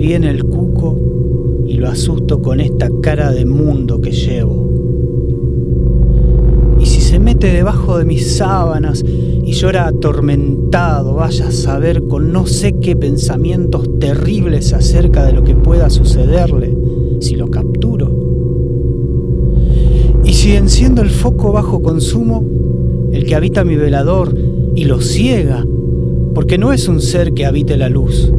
viene el cuco y lo asusto con esta cara de mundo que llevo. Y si se mete debajo de mis sábanas y llora atormentado, vaya a saber con no sé qué pensamientos terribles acerca de lo que pueda sucederle si lo capturo. Y si enciendo el foco bajo consumo, el que habita mi velador y lo ciega, porque no es un ser que habite la luz.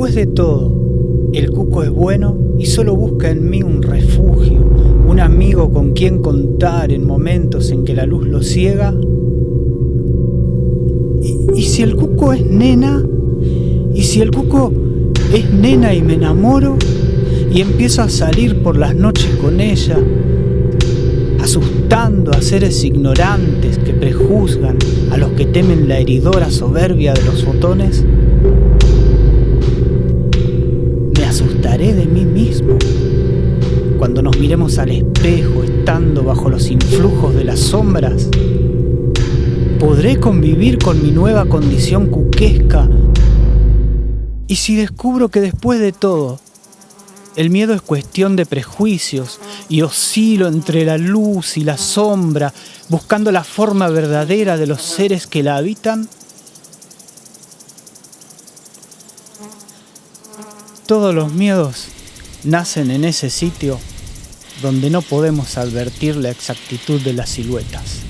Después de todo el cuco es bueno y solo busca en mí un refugio, un amigo con quien contar en momentos en que la luz lo ciega, y, y si el cuco es nena, y si el cuco es nena y me enamoro, y empiezo a salir por las noches con ella, asustando a seres ignorantes que prejuzgan a los que temen la heridora soberbia de los botones, cuando nos miremos al espejo estando bajo los influjos de las sombras. ¿Podré convivir con mi nueva condición cuquesca? Y si descubro que después de todo el miedo es cuestión de prejuicios y oscilo entre la luz y la sombra, buscando la forma verdadera de los seres que la habitan. Todos los miedos nacen en ese sitio donde no podemos advertir la exactitud de las siluetas.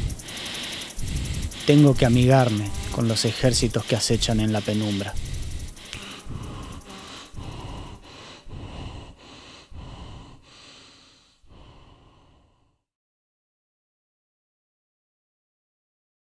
Tengo que amigarme con los ejércitos que acechan en la penumbra.